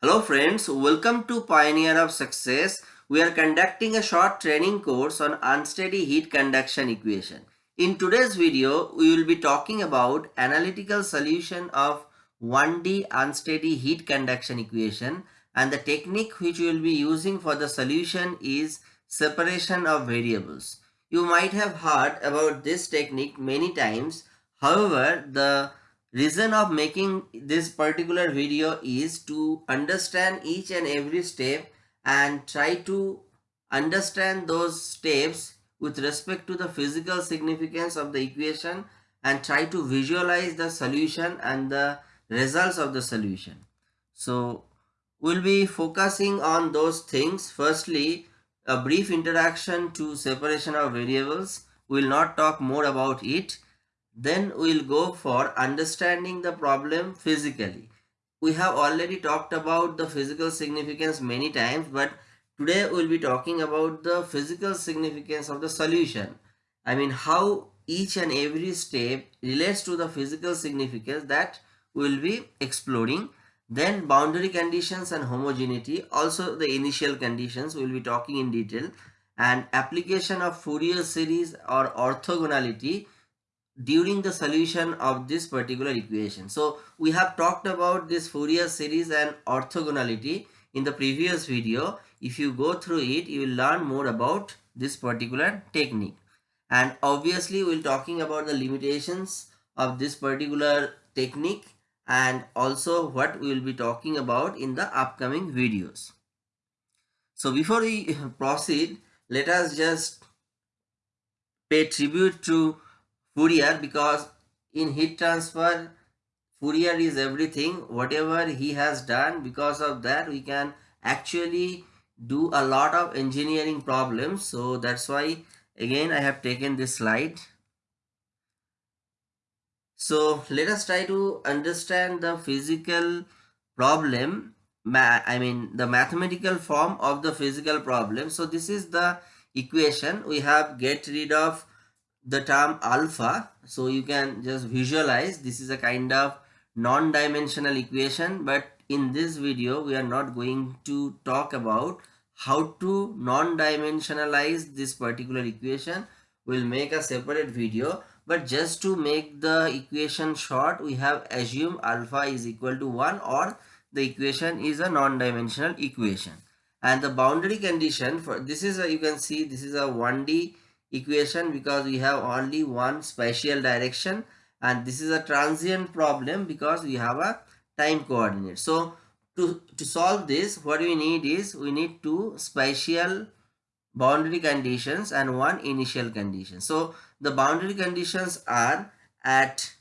Hello friends, welcome to Pioneer of Success. We are conducting a short training course on unsteady heat conduction equation. In today's video, we will be talking about analytical solution of 1D unsteady heat conduction equation and the technique which we will be using for the solution is separation of variables. You might have heard about this technique many times. However, the reason of making this particular video is to understand each and every step and try to understand those steps with respect to the physical significance of the equation and try to visualize the solution and the results of the solution. So we'll be focusing on those things. Firstly, a brief introduction to separation of variables. We'll not talk more about it then we'll go for understanding the problem physically. We have already talked about the physical significance many times, but today we'll be talking about the physical significance of the solution. I mean how each and every step relates to the physical significance that we'll be exploring. Then boundary conditions and homogeneity, also the initial conditions we'll be talking in detail and application of Fourier series or orthogonality during the solution of this particular equation. So we have talked about this Fourier series and orthogonality in the previous video. If you go through it, you will learn more about this particular technique. And obviously we'll talking about the limitations of this particular technique and also what we will be talking about in the upcoming videos. So before we proceed, let us just pay tribute to Fourier because in heat transfer Fourier is everything. Whatever he has done because of that we can actually do a lot of engineering problems. So that's why again I have taken this slide. So let us try to understand the physical problem I mean the mathematical form of the physical problem. So this is the equation. We have get rid of the term alpha so you can just visualize. This is a kind of non-dimensional equation but in this video we are not going to talk about how to non-dimensionalize this particular equation. We'll make a separate video but just to make the equation short we have assumed alpha is equal to 1 or the equation is a non-dimensional equation. And the boundary condition for this is a you can see this is a 1d equation because we have only one spatial direction and this is a transient problem because we have a time coordinate. So to, to solve this what we need is we need two spatial boundary conditions and one initial condition. So the boundary conditions are at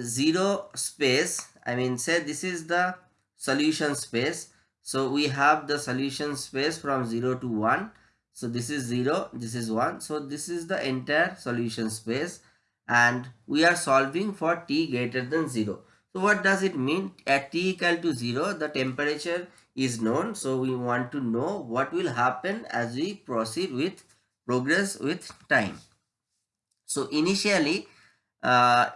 zero space I mean say this is the solution space. So we have the solution space from 0 to 1 so this is 0, this is 1. So this is the entire solution space and we are solving for t greater than 0. So what does it mean? At t equal to 0, the temperature is known. So we want to know what will happen as we proceed with progress with time. So initially, uh,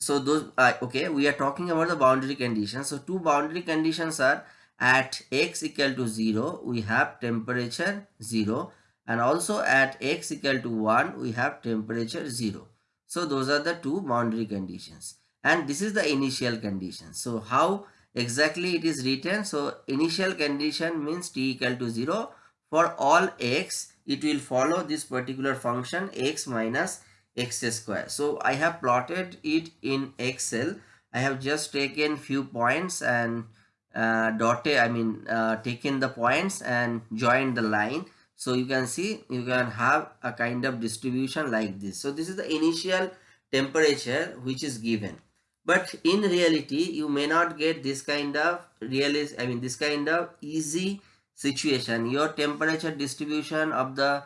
so those, uh, okay, we are talking about the boundary conditions. So two boundary conditions are at x equal to 0, we have temperature 0 and also at x equal to 1 we have temperature 0 so those are the two boundary conditions. And this is the initial condition. So how exactly it is written? So initial condition means t equal to 0 for all x it will follow this particular function x minus x square. So i have plotted it in excel. I have just taken few points and uh, dotted i mean uh, taken the points and joined the line so you can see you can have a kind of distribution like this. So this is the initial temperature which is given. But in reality you may not get this kind of realist i mean this kind of easy situation. Your temperature distribution of the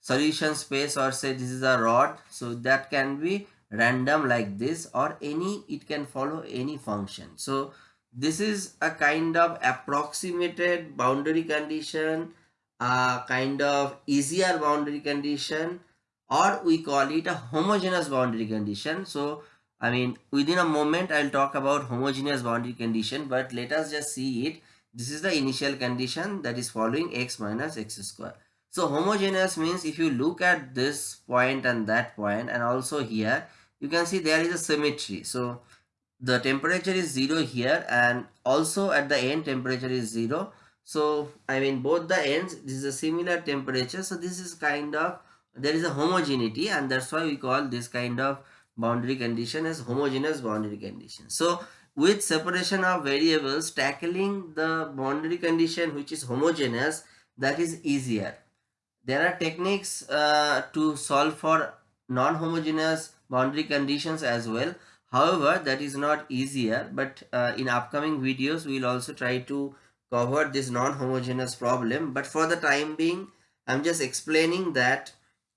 solution space or say this is a rod so that can be random like this or any it can follow any function. So this is a kind of approximated boundary condition a kind of easier boundary condition or we call it a homogeneous boundary condition so i mean within a moment i'll talk about homogeneous boundary condition but let us just see it this is the initial condition that is following x minus x square. So homogeneous means if you look at this point and that point and also here, you can see there is a symmetry. So the temperature is 0 here and also at the end temperature is 0. So I mean both the ends this is a similar temperature. So this is kind of there is a homogeneity and that's why we call this kind of boundary condition as homogeneous boundary condition. So with separation of variables tackling the boundary condition which is homogeneous that is easier there are techniques uh, to solve for non-homogeneous boundary conditions as well however that is not easier but uh, in upcoming videos we will also try to cover this non-homogeneous problem but for the time being i'm just explaining that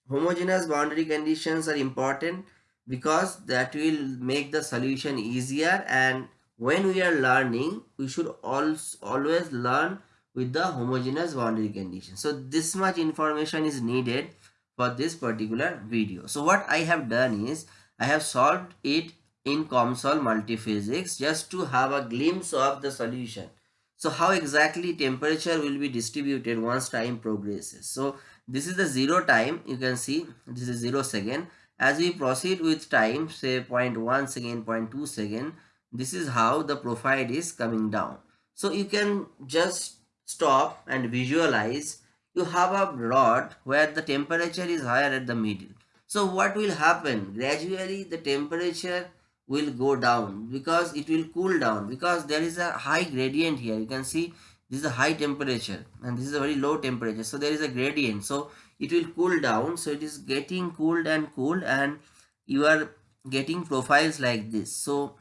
homogeneous boundary conditions are important because that will make the solution easier and when we are learning we should also always learn with the homogeneous boundary condition. So this much information is needed for this particular video. So what i have done is i have solved it in COMSOL multiphysics just to have a glimpse of the solution so how exactly temperature will be distributed once time progresses so this is the zero time you can see this is zero second as we proceed with time, say 0.1 second, 0.2 second, this is how the profile is coming down. So you can just stop and visualize. You have a rod where the temperature is higher at the middle. So what will happen? Gradually the temperature will go down because it will cool down because there is a high gradient here. You can see this is a high temperature and this is a very low temperature. So there is a gradient. So it will cool down so it is getting cooled and cooled and you are getting profiles like this so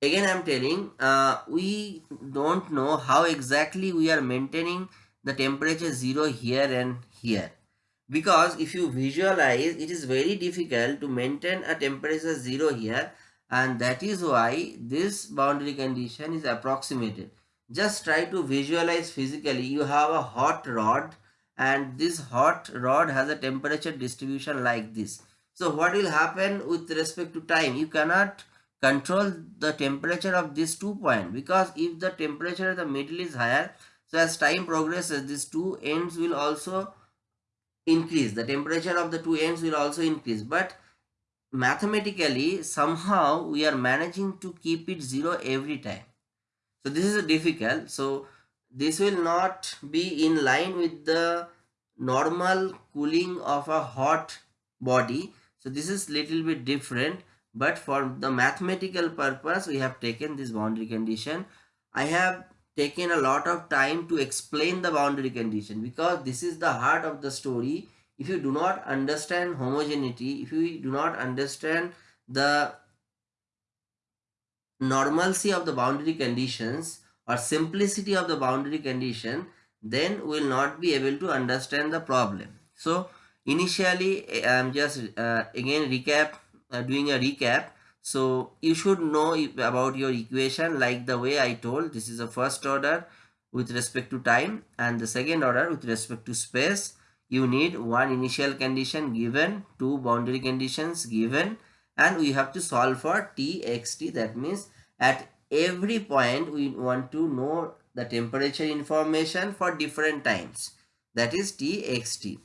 again i'm telling uh, we don't know how exactly we are maintaining the temperature zero here and here because if you visualize it is very difficult to maintain a temperature zero here and that is why this boundary condition is approximated just try to visualize physically you have a hot rod and this hot rod has a temperature distribution like this. So what will happen with respect to time? You cannot control the temperature of this two point because if the temperature at the middle is higher, so as time progresses, these two ends will also increase. The temperature of the two ends will also increase. But mathematically, somehow we are managing to keep it zero every time. So this is difficult. So this will not be in line with the normal cooling of a hot body so this is little bit different but for the mathematical purpose we have taken this boundary condition i have taken a lot of time to explain the boundary condition because this is the heart of the story if you do not understand homogeneity if you do not understand the normalcy of the boundary conditions or simplicity of the boundary condition then we will not be able to understand the problem. So initially i am just uh, again recap uh, doing a recap. So you should know about your equation like the way i told. This is the first order with respect to time and the second order with respect to space you need one initial condition given two boundary conditions given and we have to solve for t x t. That means at every point we want to know the temperature information for different times. That is txt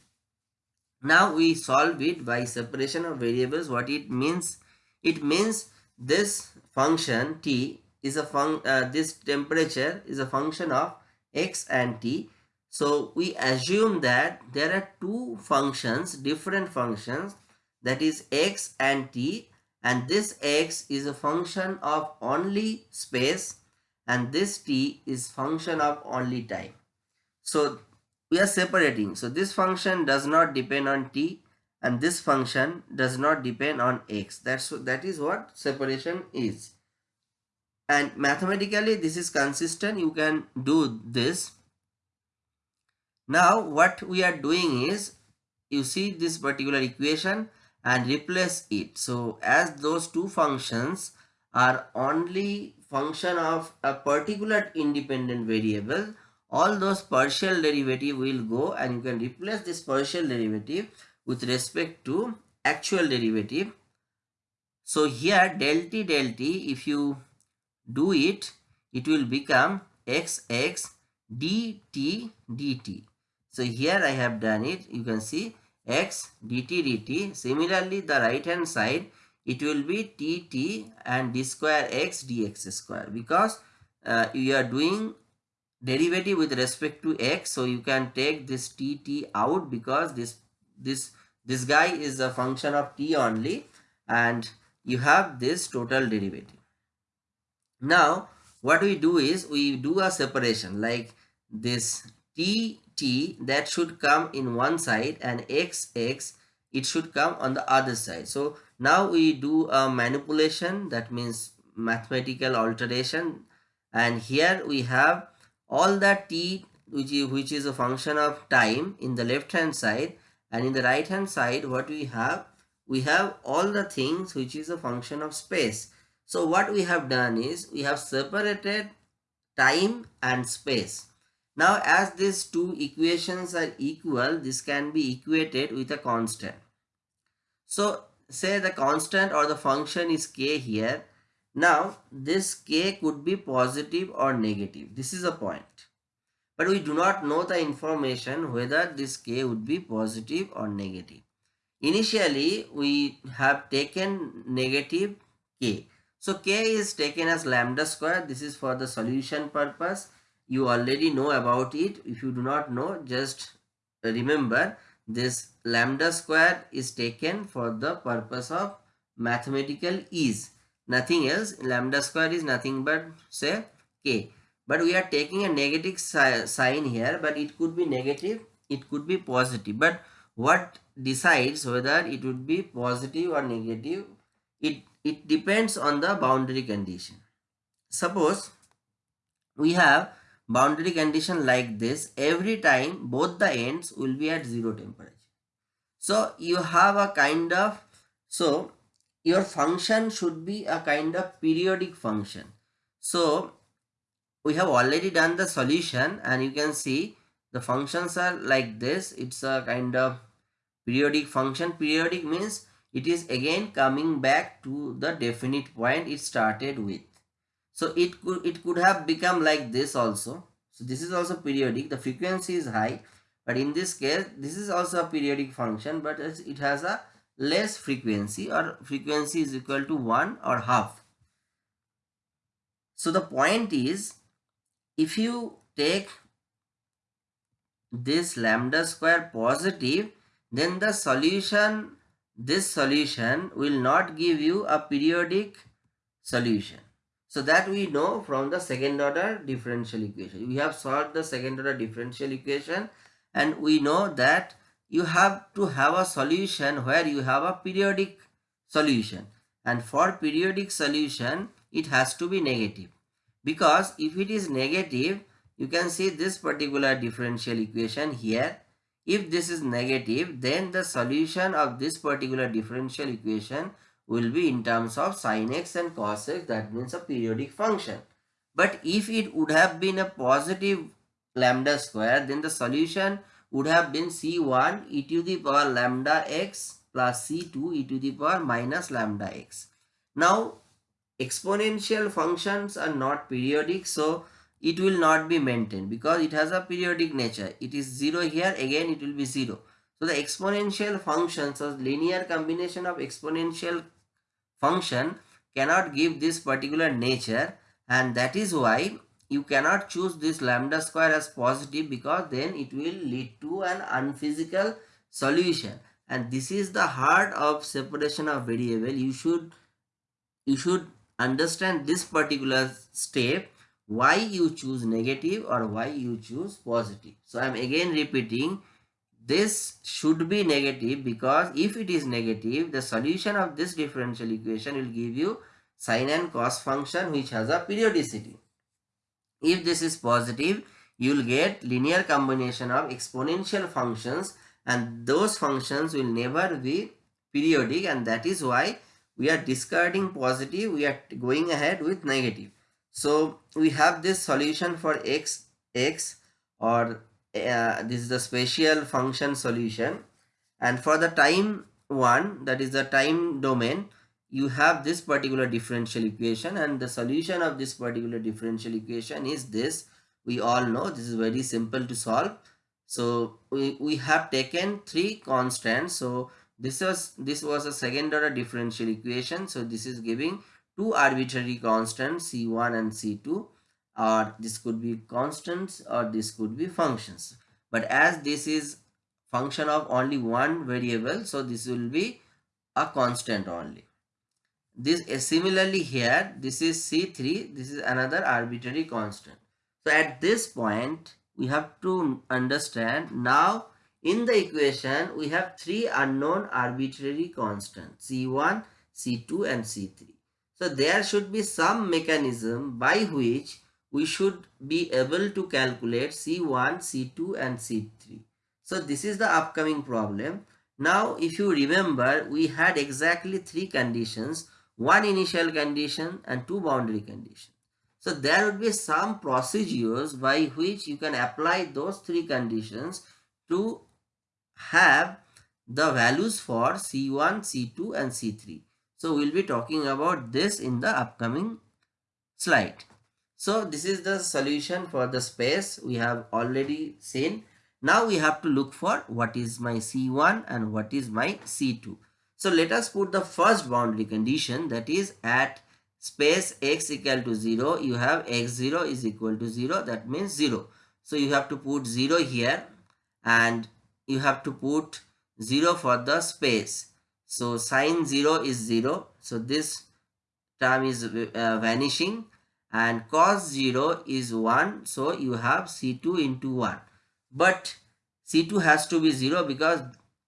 now we solve it by separation of variables. What it means? It means this function t is a fun uh, this temperature is a function of x and t so we assume that there are two functions different functions that is x and t and this x is a function of only space and this t is function of only time. So we are separating. So this function does not depend on t and this function does not depend on x. That's that is what separation is. And mathematically this is consistent. You can do this now what we are doing is you see this particular equation and replace it. So as those two functions are only function of a particular independent variable, all those partial derivative will go and you can replace this partial derivative with respect to actual derivative. So here del t del t if you do it, it will become xx dt dt. So here I have done it. You can see x dt dt. Similarly, the right hand side it will be tt and d square x dx square because uh, you are doing derivative with respect to x so you can take this tt out because this this this guy is a function of t only and you have this total derivative now what we do is we do a separation like this t t that should come in one side and x x it should come on the other side. So now we do a manipulation that means mathematical alteration. And here we have all the t which is, which is a function of time in the left hand side. And in the right hand side what we have we have all the things which is a function of space. So what we have done is we have separated time and space now as these two equations are equal this can be equated with a constant. So say the constant or the function is k here. Now this k could be positive or negative. This is a point. But we do not know the information whether this k would be positive or negative. Initially we have taken negative k. So k is taken as lambda square. This is for the solution purpose you already know about it. If you do not know just remember this lambda square is taken for the purpose of mathematical ease. Nothing else. Lambda square is nothing but say k. But we are taking a negative si sign here but it could be negative it could be positive. But what decides whether it would be positive or negative it it depends on the boundary condition. Suppose we have boundary condition like this every time both the ends will be at zero temperature. So you have a kind of so your function should be a kind of periodic function. So we have already done the solution and you can see the functions are like this. It's a kind of periodic function. Periodic means it is again coming back to the definite point it started with so it could it could have become like this also. So this is also periodic. The frequency is high but in this case this is also a periodic function but it has a less frequency or frequency is equal to 1 or half. So the point is if you take this lambda square positive then the solution this solution will not give you a periodic solution. So that we know from the second order differential equation. We have solved the second order differential equation and we know that you have to have a solution where you have a periodic solution. And for periodic solution it has to be negative. Because if it is negative you can see this particular differential equation here. If this is negative, then the solution of this particular differential equation will be in terms of sin x and cos x. That means a periodic function. But if it would have been a positive lambda square, then the solution would have been c1 e to the power lambda x plus c2 e to the power minus lambda x. Now, exponential functions are not periodic. So, it will not be maintained because it has a periodic nature. It is 0 here, again it will be 0. So the exponential functions or linear combination of exponential function cannot give this particular nature. And that is why you cannot choose this lambda square as positive because then it will lead to an unphysical solution. And this is the heart of separation of variable. You should you should understand this particular step why you choose negative or why you choose positive. So I am again repeating this should be negative because if it is negative the solution of this differential equation will give you sine and cos function which has a periodicity. If this is positive you will get linear combination of exponential functions and those functions will never be periodic and that is why we are discarding positive we are going ahead with negative. So we have this solution for x, x or uh, this is the spatial function solution. And for the time one that is the time domain you have this particular differential equation. And the solution of this particular differential equation is this. We all know this is very simple to solve. So we, we have taken three constants. So this was this was a second order differential equation. So this is giving two arbitrary constants c1 and c2 or this could be constants or this could be functions. But as this is function of only one variable so this will be a constant only. This uh, similarly here this is c3 this is another arbitrary constant. So at this point we have to understand now in the equation we have three unknown arbitrary constants c1 c2 and c3 so there should be some mechanism by which we should be able to calculate c1 c2 and c3 so this is the upcoming problem now if you remember we had exactly three conditions one initial condition and two boundary conditions. So there would be some procedures by which you can apply those three conditions to have the values for C1, C2 and C3. So we'll be talking about this in the upcoming slide. So this is the solution for the space we have already seen. Now we have to look for what is my C1 and what is my C2. So let us put the first boundary condition that is at space x equal to 0 you have x0 is equal to 0 that means 0. So you have to put 0 here and you have to put 0 for the space. So sine 0 is 0 so this term is uh, vanishing and cos 0 is 1 so you have c2 into 1 but c2 has to be 0 because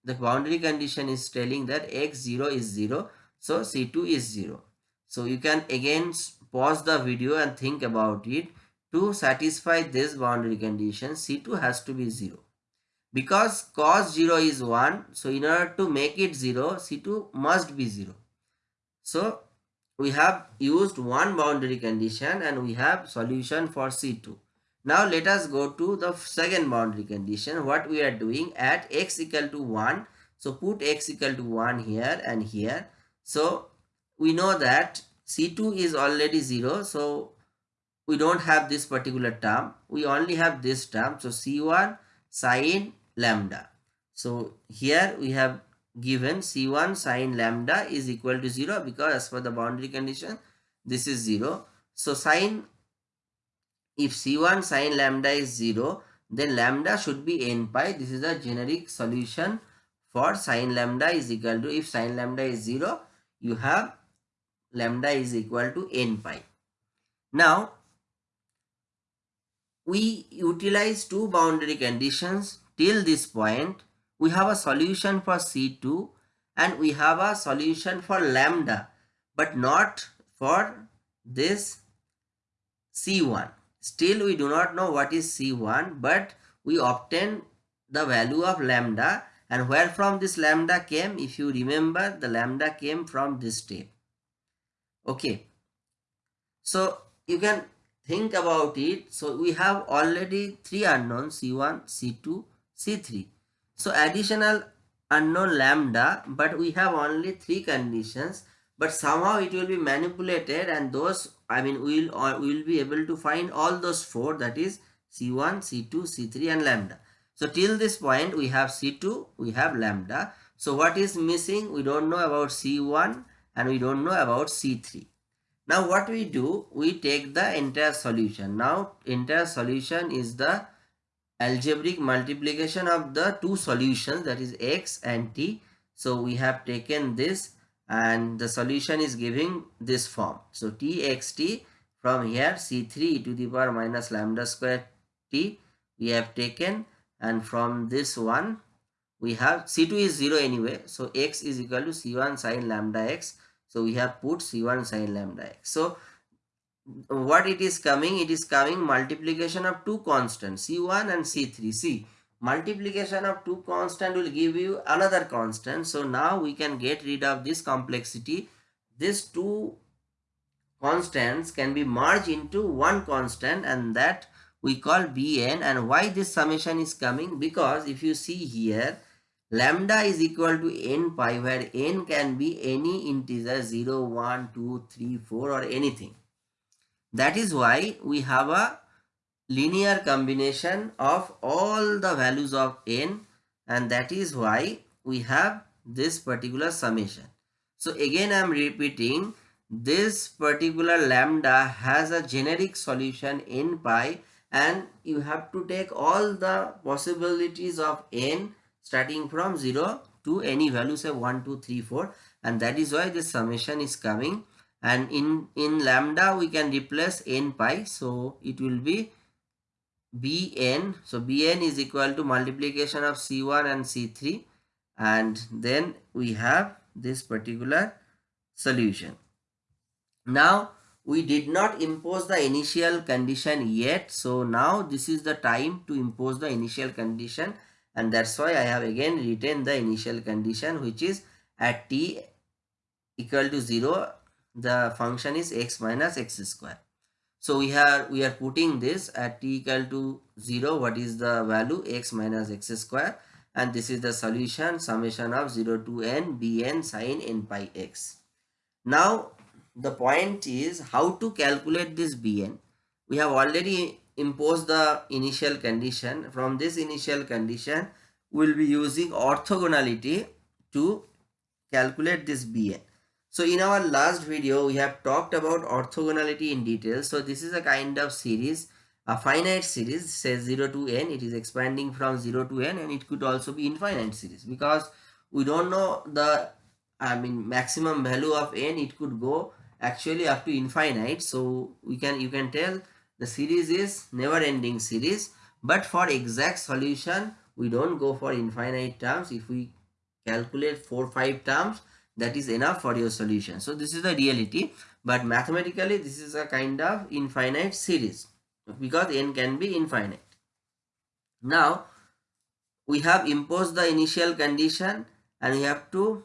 the boundary condition is telling that x0 is 0 so c2 is 0 so you can again pause the video and think about it. To satisfy this boundary condition c2 has to be 0 because cos 0 is 1 so in order to make it 0 c2 must be 0 so we have used one boundary condition and we have solution for c2 now let us go to the second boundary condition. What we are doing at x equal to 1. So put x equal to 1 here and here. So we know that C2 is already 0. So we don't have this particular term. We only have this term. So C1 sine lambda. So here we have given C1 sine lambda is equal to 0 because as per the boundary condition this is 0. So sine if C1 sine lambda is 0, then lambda should be n pi. This is a generic solution for sine lambda is equal to, if sine lambda is 0, you have lambda is equal to n pi. Now, we utilize two boundary conditions till this point. We have a solution for C2 and we have a solution for lambda, but not for this C1. Still we do not know what is C1 but we obtain the value of lambda and where from this lambda came if you remember the lambda came from this step. Okay. So you can think about it. So we have already three unknowns C1, C2, C3. So additional unknown lambda but we have only three conditions but somehow it will be manipulated and those I mean we will uh, we will be able to find all those four that is C1, C2, C3 and lambda. So till this point we have C2, we have lambda. So what is missing? We don't know about C1 and we don't know about C3. Now what we do? We take the entire solution. Now entire solution is the algebraic multiplication of the two solutions that is x and t. So we have taken this and the solution is giving this form. So txt from here c3 to the power minus lambda square t we have taken and from this one we have c2 is 0 anyway so x is equal to c1 sine lambda x so we have put c1 sine lambda x so what it is coming it is coming multiplication of two constants c1 and c3 see multiplication of two constant will give you another constant. So now we can get rid of this complexity. These two constants can be merged into one constant and that we call bn. And why this summation is coming? Because if you see here lambda is equal to n pi where n can be any integer 0 1 2 3 4 or anything that is why we have a linear combination of all the values of n and that is why we have this particular summation. So again I am repeating this particular lambda has a generic solution n pi and you have to take all the possibilities of n starting from 0 to any value say 1 2 3 4 and that is why this summation is coming and in in lambda we can replace n pi. So it will be bn. So bn is equal to multiplication of c1 and c3 and then we have this particular solution. Now we did not impose the initial condition yet. So now this is the time to impose the initial condition. And that's why i have again written the initial condition which is at t equal to 0 the function is x minus x square so we are we are putting this at t equal to 0 what is the value x minus x square and this is the solution summation of 0 to n bn sine n pi x. Now the point is how to calculate this bn. We have already imposed the initial condition. From this initial condition we will be using orthogonality to calculate this bn. So in our last video, we have talked about orthogonality in detail. So this is a kind of series, a finite series says 0 to n. It is expanding from 0 to n and it could also be infinite series because we don't know the, I mean, maximum value of n. It could go actually up to infinite. So we can, you can tell the series is never ending series. But for exact solution, we don't go for infinite terms. If we calculate 4 5 terms that is enough for your solution. So this is the reality but mathematically this is a kind of infinite series because n can be infinite. Now we have imposed the initial condition and we have to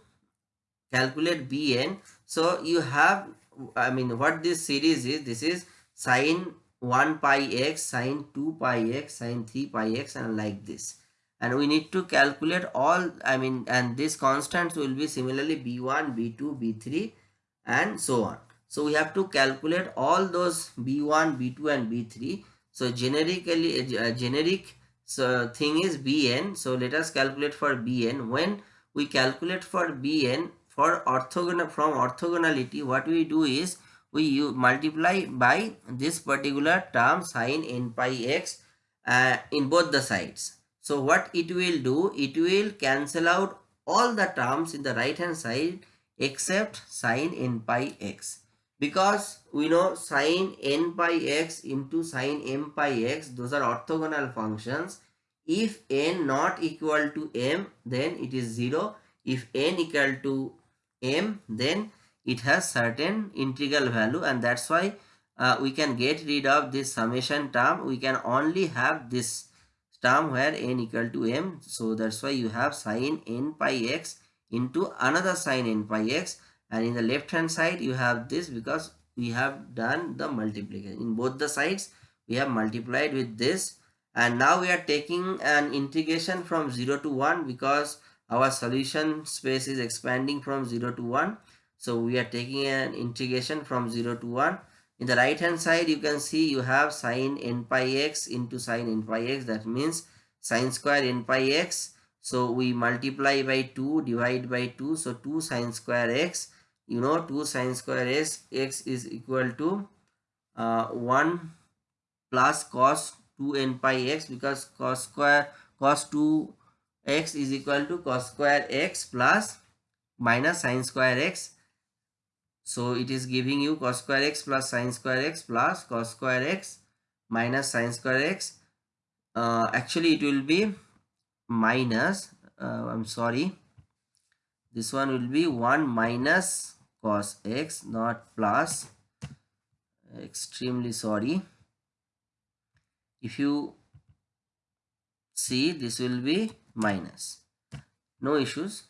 calculate bn. So you have i mean what this series is this is sine 1 pi x sine 2 pi x sine 3 pi x and like this and we need to calculate all i mean and these constants will be similarly b1 b2 b3 and so on. So we have to calculate all those b1 b2 and b3 so generically uh, generic so thing is bn so let us calculate for bn when we calculate for bn for orthogonal from orthogonality what we do is we multiply by this particular term sine n pi x uh, in both the sides so what it will do, it will cancel out all the terms in the right hand side except sine n pi x. Because we know sine n pi x into sine m pi x, those are orthogonal functions. If n not equal to m, then it is 0. If n equal to m, then it has certain integral value and that's why uh, we can get rid of this summation term. We can only have this term where n equal to m. So that's why you have sine n pi x into another sine n pi x and in the left hand side you have this because we have done the multiplication. In both the sides we have multiplied with this and now we are taking an integration from 0 to 1 because our solution space is expanding from 0 to 1. So we are taking an integration from 0 to 1 in the right hand side you can see you have sine n pi x into sine n pi x. That means sine square n pi x. So we multiply by 2 divide by 2 so 2 sine square x. You know 2 sine square x x is equal to uh, 1 plus cos 2 n pi x because cos square cos 2 x is equal to cos square x plus minus sine square x so it is giving you cos square x plus sine square x plus cos square x minus sine square x. Uh, actually it will be minus, uh, I'm sorry, this one will be 1 minus cos x not plus, extremely sorry. If you see this will be minus, no issues,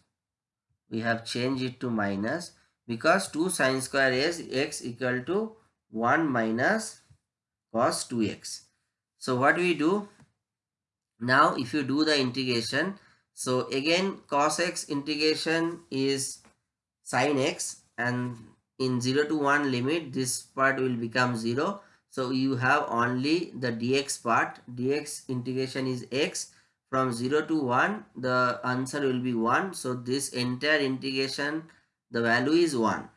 we have changed it to minus because 2 sine square is x equal to 1 minus cos 2x. So what we do? Now if you do the integration, so again cos x integration is sine x and in 0 to 1 limit this part will become 0. so you have only the dx part dx integration is x from 0 to 1 the answer will be 1 so this entire integration the value is 1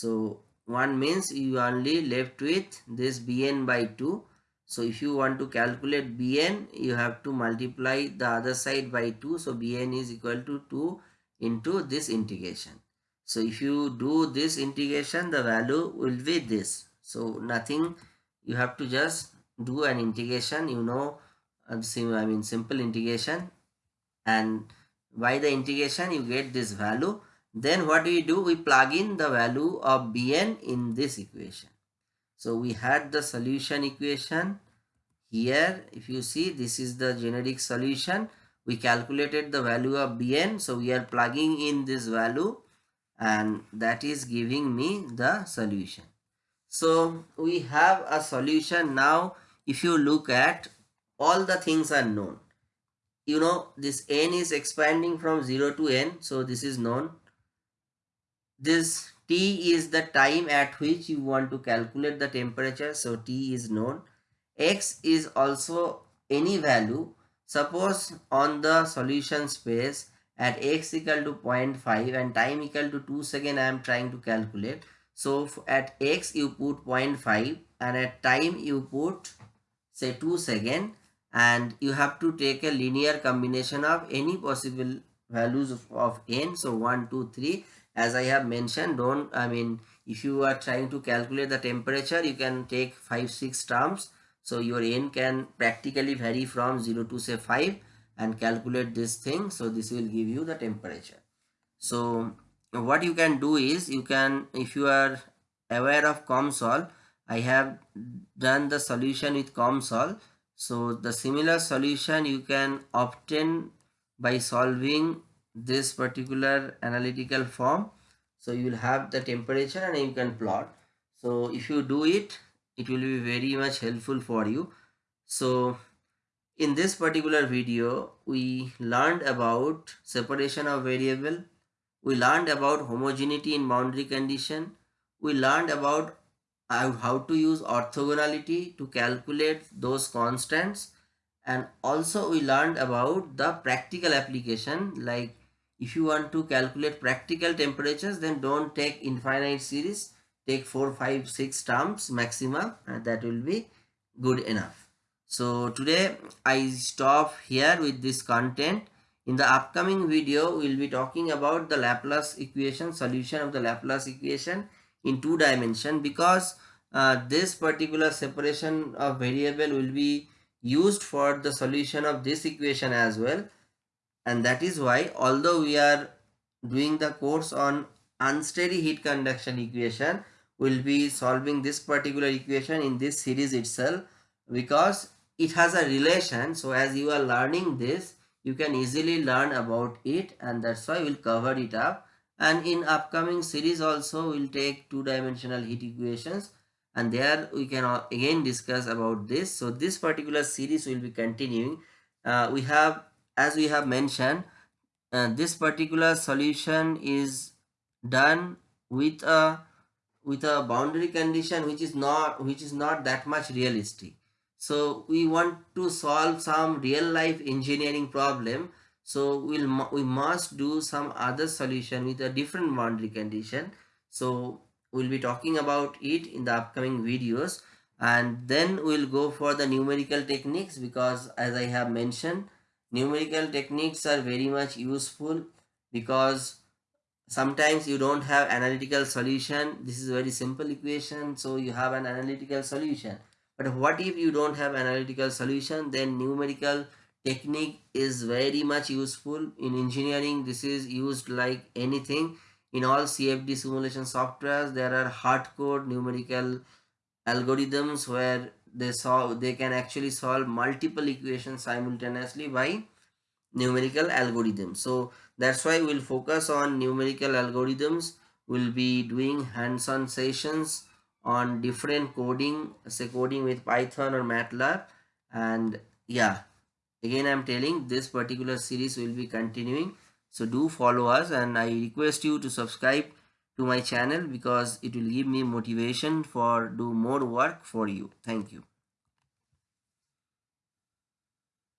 so 1 means you only left with this bn by 2 so if you want to calculate bn you have to multiply the other side by 2 so bn is equal to 2 into this integration. So if you do this integration the value will be this. So nothing. You have to just do an integration you know I mean simple integration. And by the integration you get this value then what do we do? We plug in the value of bn in this equation. So we had the solution equation. Here if you see this is the generic solution. We calculated the value of bn. So we are plugging in this value and that is giving me the solution. So we have a solution now. If you look at all the things are known. You know this n is expanding from 0 to n. So this is known this t is the time at which you want to calculate the temperature so t is known. x is also any value. Suppose on the solution space at x equal to 0.5 and time equal to 2 second I am trying to calculate. So at x you put 0.5 and at time you put say 2 second and you have to take a linear combination of any possible values of, of n. So 1 2 3 as i have mentioned don't i mean if you are trying to calculate the temperature you can take 5 6 terms. So your n can practically vary from 0 to say 5 and calculate this thing. So this will give you the temperature. So what you can do is you can if you are aware of COMSOL I have done the solution with COMSOL. So the similar solution you can obtain by solving this particular analytical form. So you will have the temperature and you can plot. So if you do it, it will be very much helpful for you. So in this particular video, we learned about separation of variable. We learned about homogeneity in boundary condition. We learned about how to use orthogonality to calculate those constants and also we learned about the practical application like if you want to calculate practical temperatures then don't take infinite series. Take 4 5 6 terms maximum and that will be good enough. So today i stop here with this content. In the upcoming video we'll be talking about the laplace equation solution of the laplace equation in two dimension because uh, this particular separation of variable will be used for the solution of this equation as well and that is why although we are doing the course on unsteady heat conduction equation we'll be solving this particular equation in this series itself because it has a relation. So as you are learning this you can easily learn about it and that's why we'll cover it up. And in upcoming series also we'll take two-dimensional heat equations and there we can again discuss about this. So this particular series will be continuing. Uh, we have as we have mentioned uh, this particular solution is done with a with a boundary condition which is not which is not that much realistic. So we want to solve some real life engineering problem. So we'll we must do some other solution with a different boundary condition. So we'll be talking about it in the upcoming videos. And then we'll go for the numerical techniques because as i have mentioned numerical techniques are very much useful because sometimes you don't have analytical solution. This is a very simple equation so you have an analytical solution. But what if you don't have analytical solution? Then numerical technique is very much useful. In engineering this is used like anything. In all cfd simulation softwares there are hardcore numerical algorithms where they solve they can actually solve multiple equations simultaneously by numerical algorithms so that's why we'll focus on numerical algorithms. We'll be doing hands-on sessions on different coding say coding with python or matlab. And yeah again i'm telling this particular series will be continuing. So do follow us and i request you to subscribe to my channel because it will give me motivation for do more work for you. Thank you